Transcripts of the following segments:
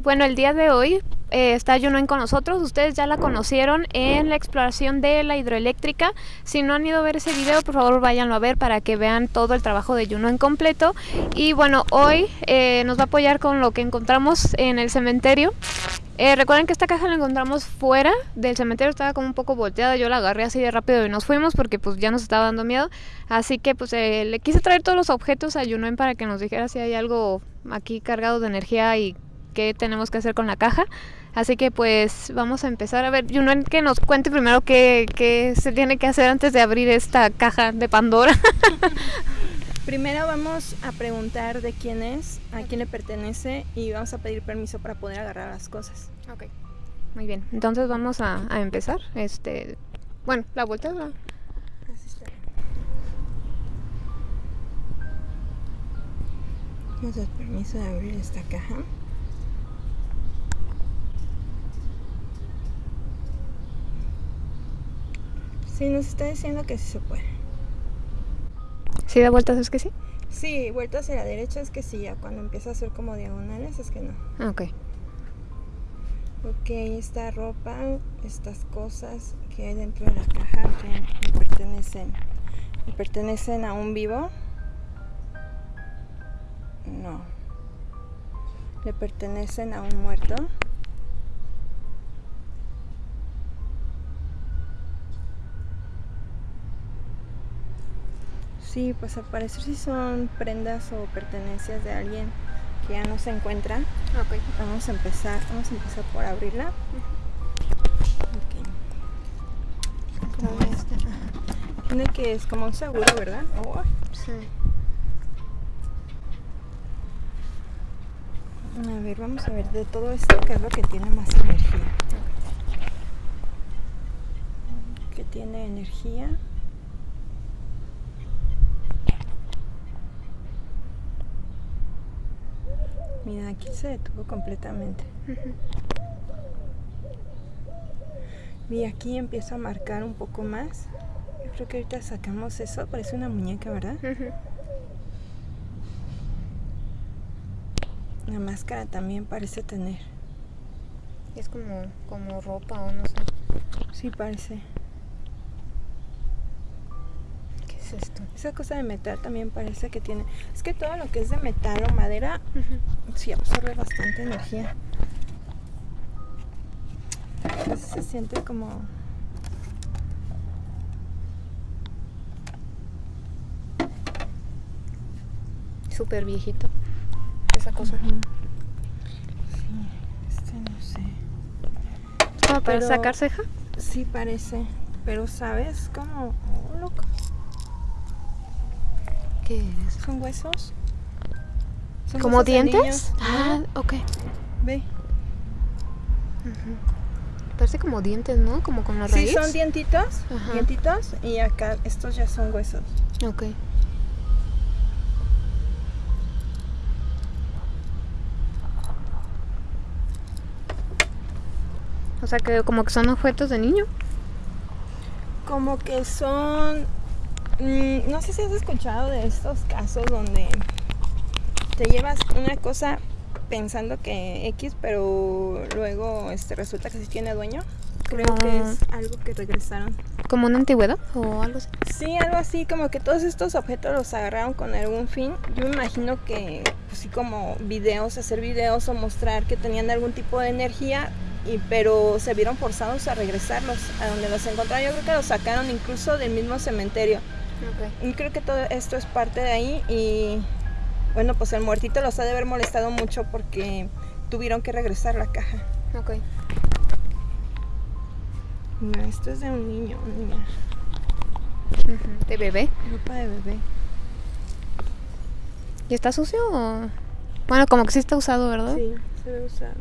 bueno, el día de hoy eh, está Yunuen con nosotros. Ustedes ya la conocieron en la exploración de la hidroeléctrica. Si no han ido a ver ese video, por favor váyanlo a ver para que vean todo el trabajo de en completo. Y bueno, hoy eh, nos va a apoyar con lo que encontramos en el cementerio. Eh, recuerden que esta caja la encontramos fuera del cementerio, estaba como un poco volteada, yo la agarré así de rápido y nos fuimos porque pues ya nos estaba dando miedo. Así que pues le quise traer todos los objetos a Yunuen para que nos dijera si hay algo aquí cargado de energía y qué tenemos que hacer con la caja. Así que pues vamos a empezar a ver, Junuen que nos cuente primero qué, qué se tiene que hacer antes de abrir esta caja de Pandora. Primero vamos a preguntar de quién es, a quién le pertenece y vamos a pedir permiso para poder agarrar las cosas. Ok. Muy bien. Entonces vamos a, a empezar. Este, bueno, la vuelta. está. Vamos a dar permiso de abrir esta caja. Sí, nos está diciendo que sí se puede. ¿Sí da vueltas es que sí? Sí, vueltas hacia la derecha es que sí, ya cuando empieza a hacer como diagonales es que no. Ah, ok. Ok, esta ropa, estas cosas que hay dentro de la caja que le pertenecen, ¿le pertenecen a un vivo? No. ¿Le pertenecen a un muerto? Sí, pues al parecer sí son prendas o pertenencias de alguien que ya no se encuentra. Okay. Vamos a empezar, vamos a empezar por abrirla. Okay. Este. Tiene que es como un seguro, ¿verdad? Oh. Sí. A ver, vamos a ver de todo esto qué es lo que tiene más energía. Que tiene energía. Mira, aquí se detuvo completamente. Y aquí empiezo a marcar un poco más. Yo creo que ahorita sacamos eso. Parece una muñeca, ¿verdad? La máscara también parece tener. Es como, como ropa o no sé. Sí, parece. Esto? Esa cosa de metal también parece que tiene... Es que todo lo que es de metal o madera, sí absorbe bastante energía. Se siente como... Súper viejito. Esa cosa. Sí, este no sé. para sacar ceja? Sí, parece. Pero, ¿sabes? Como... Oh, loco. ¿Qué es? ¿Son huesos? ¿Como dientes? Ah, ok. Ve. Parece como dientes, ¿no? Como con la raíz. Sí, son dientitos. Dientitos. Y acá estos ya son huesos. Ok. O sea que como que son objetos de niño. Como que son Mm, no sé si has escuchado de estos casos donde te llevas una cosa pensando que X, pero luego este, resulta que sí tiene dueño. Creo que es algo que regresaron. ¿Como una antigüedad o algo así? Sí, algo así, como que todos estos objetos los agarraron con algún fin. Yo me imagino que, pues sí, como videos, hacer videos o mostrar que tenían algún tipo de energía, y, pero se vieron forzados a regresarlos a donde los encontraron. Yo creo que los sacaron incluso del mismo cementerio. Y creo que todo esto es parte de ahí y bueno, pues el muertito los ha de haber molestado mucho porque tuvieron que regresar la caja. Ok. Esto es de un niño, niña. ¿De bebé? Ropa de bebé. ¿Y está sucio o...? Bueno, como que sí está usado, ¿verdad? Sí, se ve usado.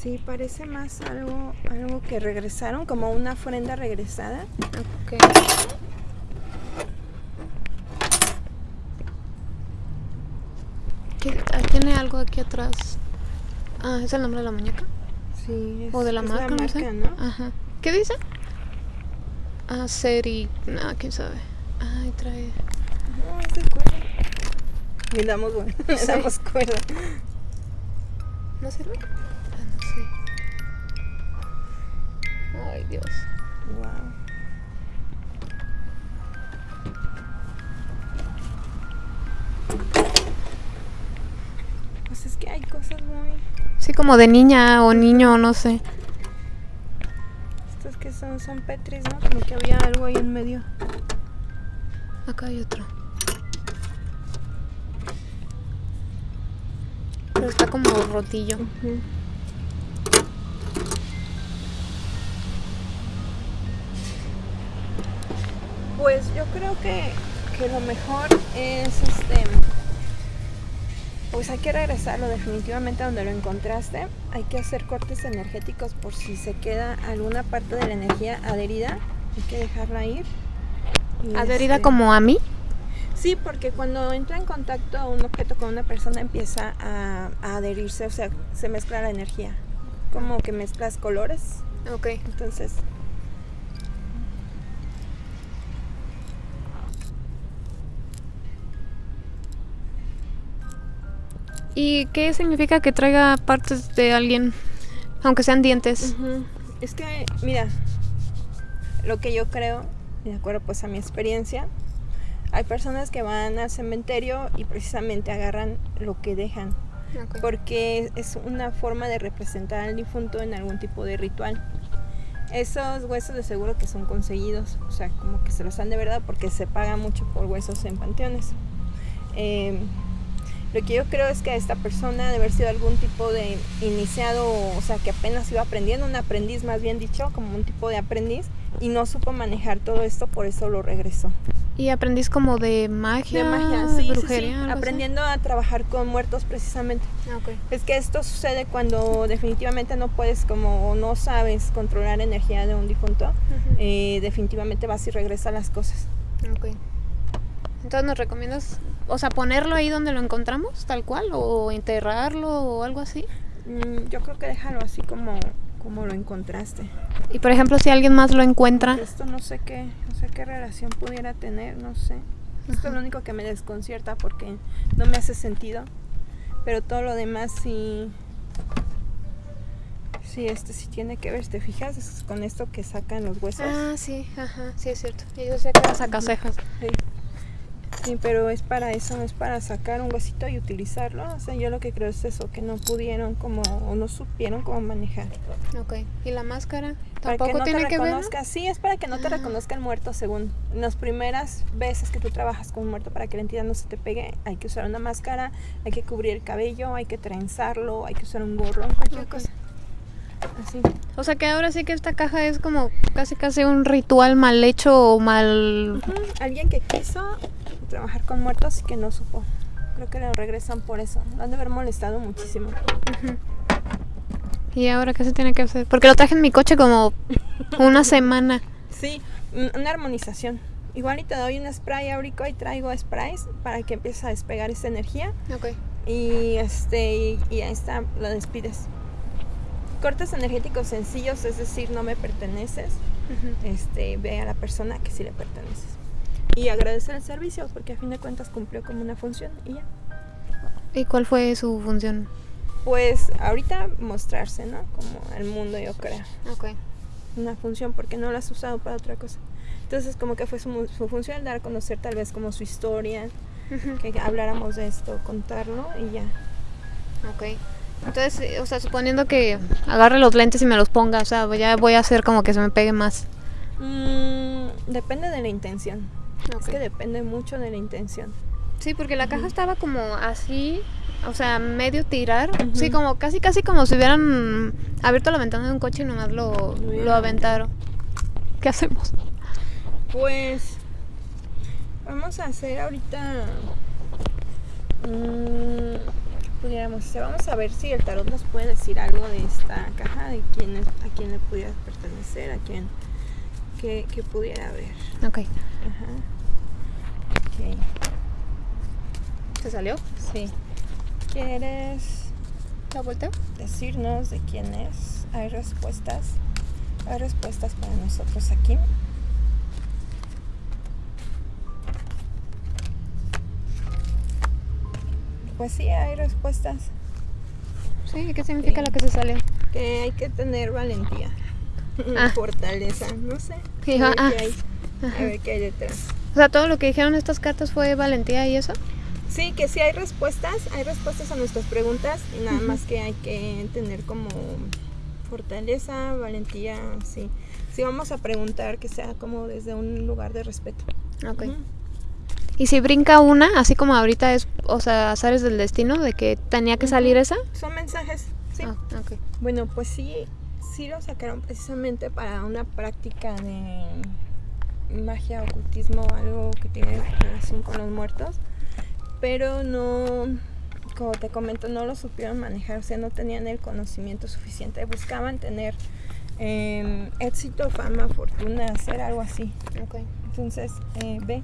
Sí, parece más algo, algo que regresaron, como una ofrenda regresada. Okay. Ah, ¿Tiene algo aquí atrás? Ah, ¿es el nombre de la muñeca? Sí, es, ¿O de la marca? no, sé. ¿no? Ajá. ¿Qué dice? Ah, Seri... No, quién sabe. Ay, trae. No, es de cuerda. Y damos, bueno, le Sí. damos cuerda. ¿No sirve? Ay, Dios. Wow. Pues es que hay cosas muy. Sí, como de niña o niño, no sé. Estas que son, son petris, ¿no? Como que había algo ahí en medio. Acá hay otro. Pero está como rotillo. Pues yo creo que, que lo mejor es este. Pues hay que regresarlo definitivamente a donde lo encontraste. Hay que hacer cortes energéticos por si se queda alguna parte de la energía adherida. Hay que dejarla ir. Y, Adherida este, como a mí. Sí, porque cuando entra en contacto un objeto con una persona empieza a, a adherirse, o sea, se mezcla la energía. Como que mezclas colores. Ok. Entonces, ¿Y qué significa que traiga partes de alguien? Aunque sean dientes. Es que, mira, lo que yo creo, de acuerdo pues a mi experiencia, hay personas que van al cementerio y precisamente agarran lo que dejan, porque es una forma de representar al difunto en algún tipo de ritual. Esos huesos de seguro que son conseguidos, o sea, como que se los dan de verdad porque se paga mucho por huesos en panteones. Eh, lo que yo creo es que esta persona debe haber sido algún tipo de iniciado, o sea, que apenas iba aprendiendo, un aprendiz más bien dicho, como un tipo de aprendiz, y no supo manejar todo esto, por eso lo regresó. ¿Y aprendís como de magia? De magia, de sí, sí, sí, brujería, algo así? aprendiendo a trabajar con muertos precisamente. Ah, ok. Es que esto sucede cuando definitivamente no puedes, como no sabes controlar energía de un difunto, Ujú. eh, definitivamente vas y regresas las cosas. Ok. Entonces, ¿nos recomiendas, o sea, ponerlo ahí donde lo encontramos, tal cual, o enterrarlo o algo así? Mm, yo creo que déjalo así como, como lo encontraste. Y por ejemplo, si alguien más lo encuentra, Esto no sé qué, no sé qué relación pudiera tener, no sé. Esto es lo único que me desconcierta porque no me hace sentido. Pero todo lo demás sí. Sí, este sí tiene que ver, ¿te fijas? Es con esto que sacan los huesos. Ah, sí, ajá, sí es cierto. Sé que era sacacejas. Sí. Sí, pero es para eso, es para sacar un huesito y utilizarlo. O sea, yo lo que creo es eso, que no pudieron como, o no supieron cómo manejar. Ok. ¿Y la máscara? Para que ¿Tampoco no tiene te que ver? no? reconozca, sí, es para que no te Ah. reconozca el muerto según. Las primeras veces que tú trabajas con un muerto para que la entidad no se te pegue, hay que usar una máscara, hay que cubrir el cabello, hay que trenzarlo, hay que usar un gorro, cualquier cosa. Así. O sea que ahora sí que esta caja es como casi casi un ritual mal hecho o mal... Alguien que quiso trabajar con muertos y que no supo. Creo que lo regresan por eso. Lo han de haber molestado muchísimo. ¿Y ahora qué se tiene que hacer? Porque lo traje en mi coche como una semana. Sí, un- una armonización. Igual y te doy un spray ahorita y traigo sprays para que empieces a despegar esta energía. Ok. y este y, y ahí está lo despides cortes energéticos sencillos es decir no me perteneces este ve a la persona que sí le perteneces y agradecer el servicio porque a fin de cuentas cumplió como una función y ya ¿Y cuál fue su función? pues ahorita mostrarse no como el mundo yo creo Ok. una función porque no lo has usado para otra cosa entonces como que fue su, su función dar a conocer tal vez como su historia que habláramos de esto contarlo y ya Ok. Entonces, o sea, suponiendo que agarre los lentes y me los ponga, o sea, ya voy a hacer como que se me pegue más. Mm, depende de la intención Ok. Es que depende mucho de la intención. Sí, porque la caja estaba como así, o sea, medio tirar. Sí, como casi, casi como si hubieran abierto la ventana de un coche y nomás lo, lo aventaron. ¿Qué hacemos? Pues vamos a hacer ahorita. mm, pudiéramos hacer, vamos a ver si el tarot nos puede decir algo de esta caja, de quién es, a quién le pudiera pertenecer, a quién que, que pudiera haber. Ok. Ajá. Okay. ¿Te salió? Sí. ¿Quieres la vuelta? Decirnos de quién es. Hay respuestas. Hay respuestas para nosotros aquí. Pues sí, hay respuestas. Sí, ¿qué significa sí. la que se salió? Que hay que tener valentía. Ah. fortaleza, no sé. Sí, a, ver ah. qué hay, a ver qué hay detrás. O sea, todo lo que dijeron estas cartas fue valentía y eso. Sí, que sí hay respuestas, hay respuestas a nuestras preguntas y nada más que hay que tener como fortaleza, valentía, sí. Si vamos a preguntar que sea como desde un lugar de respeto. Ok. Ujú. Y si brinca una, así como ahorita es, o sea, azares del destino, de que tenía que salir esa. Son mensajes, sí. Ah, ok. Bueno, pues sí, sí lo sacaron precisamente para una práctica de magia, ocultismo, algo que tiene relación con los muertos, pero no, como te comento, no lo supieron manejar, o sea, no tenían el conocimiento suficiente, buscaban tener eh, éxito, fama, fortuna, hacer algo así. Entonces, eh, ve,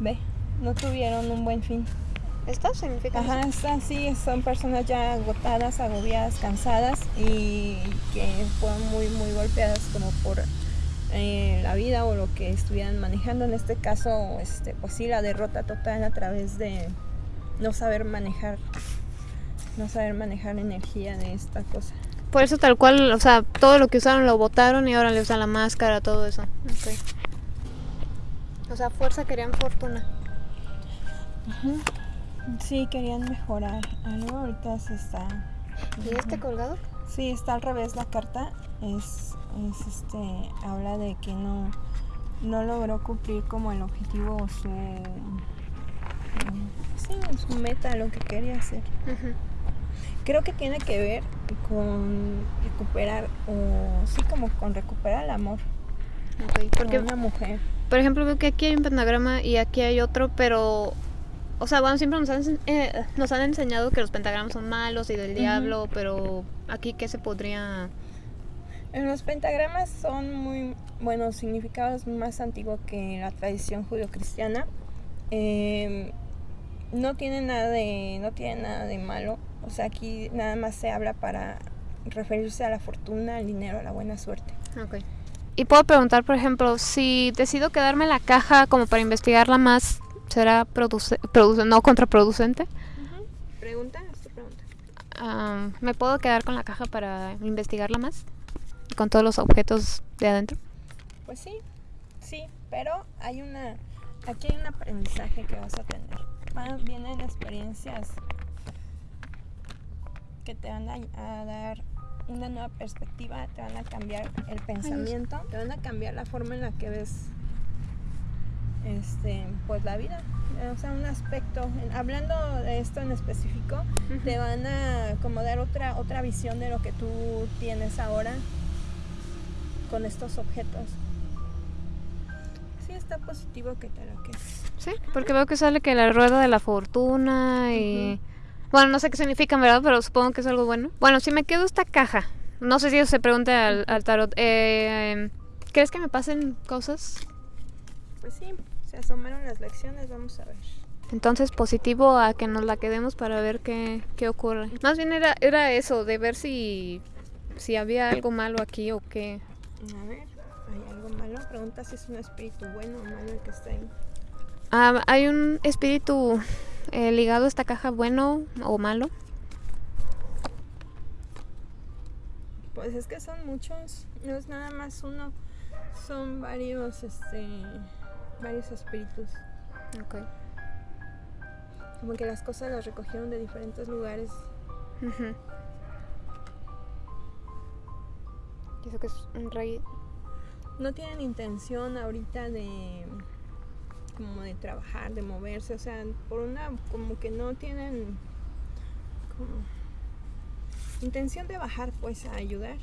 ve, no tuvieron un buen fin. ¿Esta significa? Ajá, está, sí, son personas ya agotadas, agobiadas, cansadas y que fueron muy, muy golpeadas como por eh, la vida o lo que estuvieran manejando. En este caso, este, pues sí, la derrota total a través de no saber manejar, no saber manejar la energía de esta cosa. Por eso tal cual, o sea, todo lo que usaron lo botaron y ahora le usan la máscara, todo eso. Ok. O sea, fuerza querían fortuna. Sí, querían mejorar algo, ahorita se está... ¿Y este colgado? Sí, está al revés la carta. Es, es este, habla de que no, no logró cumplir como el objetivo o su, sí, su meta, lo que quería hacer. Creo que tiene que ver con recuperar, o sí, como con recuperar el amor Ok, porque porque, una mujer. por ejemplo, veo que aquí hay un pentagrama y aquí hay otro, pero... O sea, bueno, siempre nos han, eh, nos han enseñado que los pentagramas son malos y del diablo, pero aquí qué se podría... Los pentagramas son muy buenos significados más antiguos que la tradición judio-cristiana. Eh, no tiene nada de no tiene nada de malo. O sea, aquí nada más se habla para referirse a la fortuna, al dinero, a la buena suerte. Ok. Y puedo preguntar, por ejemplo, si decido quedarme en la caja como para investigarla más, ¿será produce, produce- no contraproducente? Pregunta, es tu pregunta. Ah, ¿Me puedo quedar con la caja para investigarla más? Con todos los objetos de adentro. Pues sí, sí, pero hay una aquí hay un aprendizaje que vas a tener. Va- Vienen experiencias que te van a, a dar una nueva perspectiva, te van a cambiar el pensamiento, te van a cambiar la forma en la que ves este pues la vida. O sea, un aspecto, hablando de esto en específico, te van a como dar otra otra visión de lo que tú tienes ahora con estos objetos. Sí, está positivo que te lo quedes. Sí, porque veo que sale que la rueda de la fortuna y... Bueno, no sé qué significan, ¿verdad? Pero supongo que es algo bueno. Bueno, si me quedo esta caja, no sé si eso se pregunte al, al tarot. eh, ¿Crees que me pasen cosas? Pues sí, se asomaron las lecciones, vamos a ver. Entonces, positivo a que nos la quedemos para ver qué, qué ocurre. Más bien era, era eso, de ver si, si había algo malo aquí o qué. A ver, ¿hay algo malo? Pregunta si es un espíritu bueno o malo el que está ahí. Ah, ¿Hay un espíritu eh, ligado a esta caja bueno o malo? Pues es que son muchos, no es nada más uno, son varios, este, varios espíritus. Ok. Como que las cosas las recogieron de diferentes lugares. Eso que es un rey. No tienen intención ahorita de como de trabajar, de moverse, o sea, por una como que no tienen como intención de bajar pues a ayudar.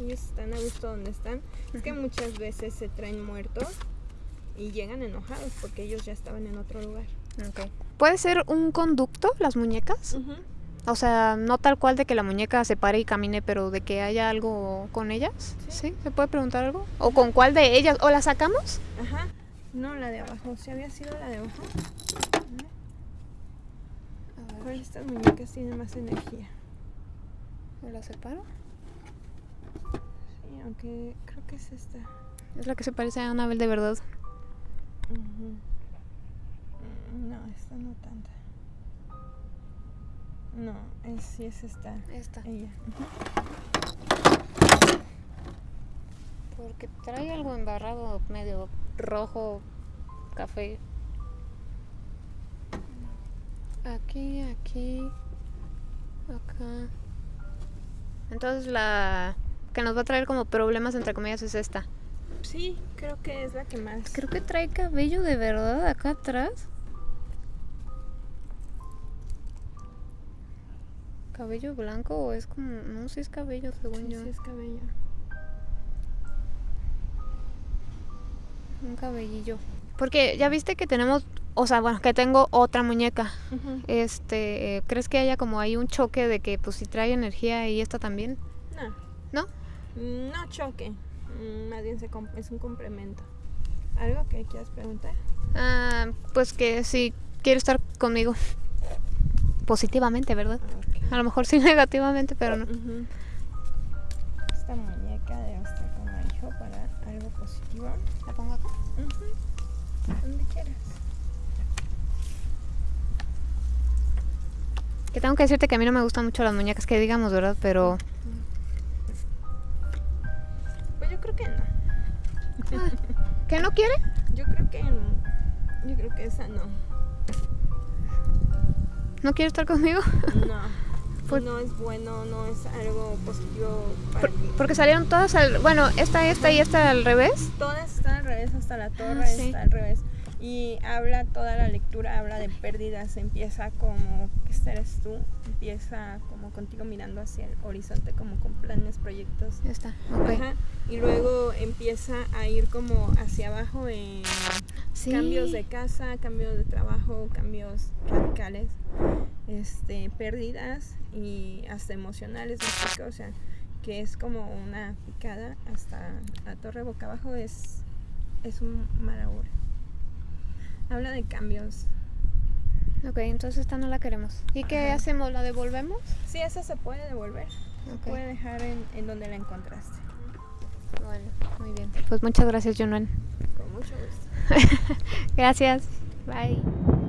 Ellos están a gusto donde están. Es que muchas veces se traen muertos y llegan enojados porque ellos ya estaban en otro lugar. Ok. ¿Puede ser un conducto las muñecas? O sea, no tal cual de que la muñeca se pare y camine, pero de que haya algo con ellas. Sí. ¿Sí? ¿Se puede preguntar algo? ¿O con cuál de ellas? ¿O la sacamos? Ajá. No, la de abajo. ¿Si había sido la de abajo? ¿Cuál de estas muñecas tiene más energía? ¿O la separo? Sí, aunque creo que es esta. Es la que se parece a Anabel de verdad. No, esta no tanta. No, es, sí es esta. Esta. Ella. Porque trae algo embarrado medio rojo, café. Aquí, aquí, acá. Entonces la que nos va a traer como problemas entre comillas es esta. Sí, creo que es la que más. Creo que trae cabello de verdad acá atrás. ¿Cabello blanco o es como.? No sé, es cabello según Sí, yo. sí es cabello. Un cabellillo. Porque ya viste que tenemos. O sea, bueno, que tengo otra muñeca. Este, ¿crees que haya como ahí un choque de que pues si trae energía y esta también? No, ¿No? no choque. Mm, Más bien se es un complemento. ¿Algo que quieras preguntar? Ah, pues que si quiere estar conmigo. Positivamente, ¿verdad? Ok. A lo mejor sí negativamente, pero no. Ujú. Esta muñeca debe estar como hijo para algo positivo. ¿La pongo acá? Donde quieras. Que tengo que decirte que a mí no me gustan mucho las muñecas, que digamos, ¿verdad? Pero yo creo que no. ¿qué no quiere? Yo creo que no. Yo creo que esa no. ¿No quiere estar conmigo? No. Por- No es bueno, no es algo positivo para Por- mí. porque salieron todas al, bueno, esta, esta y esta al revés. Todas están al revés, hasta la torre Ah, sí. está al revés. Y habla, toda la lectura habla de pérdidas. Empieza como, este eres tú. Empieza como contigo mirando hacia el horizonte, como con planes, proyectos. Esta, ok. Ajá, Y luego empieza a ir como hacia abajo en Sí. cambios de casa, cambios de trabajo, cambios radicales, este, pérdidas y hasta emocionales, o sea, que es como una picada hasta la torre boca abajo es, es un mal. Habla de cambios. Ok, entonces esta no la queremos. ¿Y qué hacemos? ¿La devolvemos? Sí, esa se puede devolver, se Ok. puede dejar en, en donde la encontraste. Bueno, muy bien. Pues muchas gracias, Junuan. Con mucho gusto. Gracias. Bye.